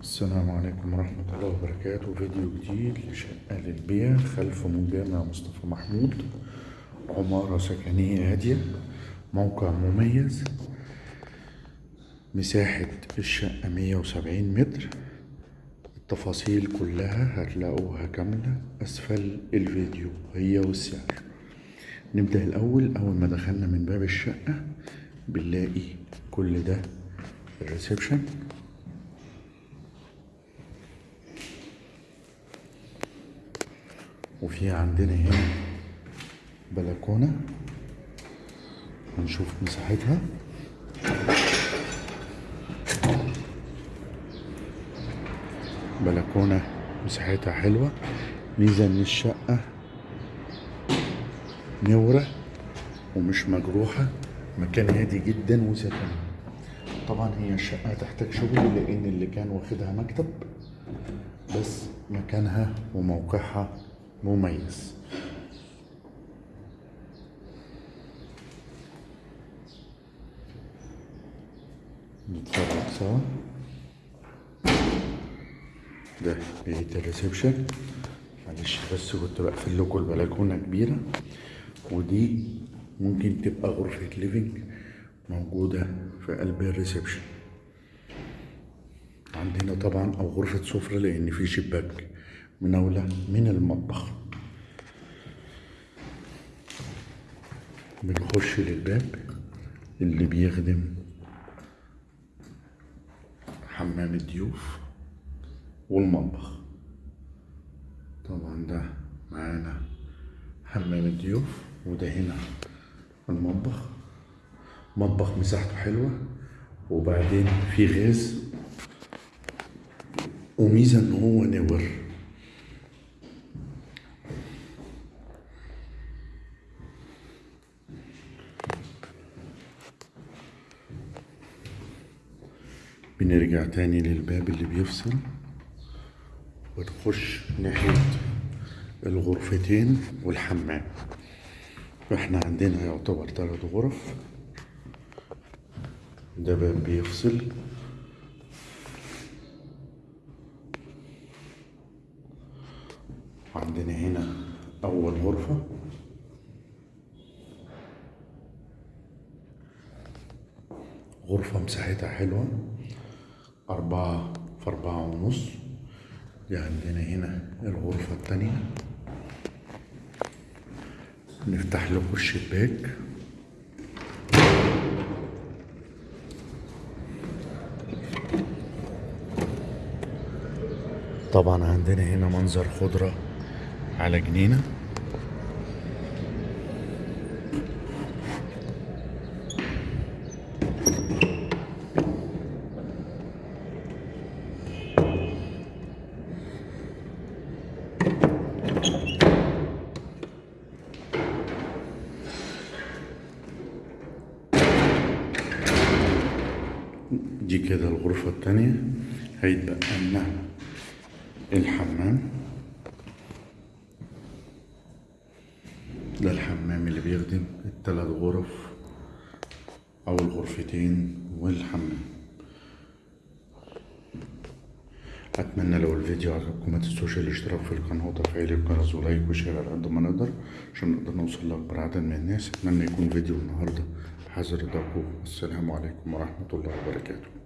السلام عليكم ورحمة الله وبركاته. فيديو جديد لشقة للبيع. خلف مول جامع مصطفى محمود. عمارة سكنية هادية. موقع مميز. مساحة الشقة مية وسبعين متر. التفاصيل كلها هتلاقوها كاملة. أسفل الفيديو. هي والسعر. نبدأ الأول. أول ما دخلنا من باب الشقة بنلاقي كل ده. الريسبشن. وفي عندنا هنا بلكونة. هنشوف مساحتها. بلكونة مساحتها حلوة. ميزة إن الشقة نورة ومش مجروحة. مكان هادي جدا وسكن. طبعا هي الشقة تحتاج شغل لأن اللي كان واخدها مكتب. بس مكانها وموقعها مميز. نتفرج سوا. ده بيت الريسبشن. معلش بس كنت بقفل لكم البلكونة كبيرة. ودي ممكن تبقى غرفة living موجودة في قلب ال reception. عندنا طبعا أو غرفة سفرة لأن في شباك. مناوله من المطبخ. بنخش للباب اللي بيخدم حمام الضيوف والمطبخ. طبعا ده معانا حمام الضيوف وده هنا المطبخ. مطبخ مساحته حلوة وبعدين في غاز وميزة إن هو نور. بنرجع تاني للباب اللي بيفصل ونخش ناحية الغرفتين والحمام. فاحنا عندنا يعتبر تلات غرف. ده باب بيفصل. عندنا هنا أول غرفة. غرفة مساحتها حلوة. أربعة في أربعة ونص دي عندنا هنا الغرفة التانية. نفتح لكم الشباك طبعا عندنا هنا منظر خضرة على جنينة. دي كده الغرفة التانية. هيتبقى لنا الحمام. ده الحمام اللي بيخدم التلات غرف أو الغرفتين والحمام. أتمنى لو الفيديو عجبكم ما تنسوش الاشتراك في القناة وتفعيل الجرس و like و share على قد ما نقدر عشان نقدر نوصل لأكبر عدد من الناس. أتمنى يكون فيديو النهاردة حذر رضاكم والسلام عليكم ورحمة الله وبركاته.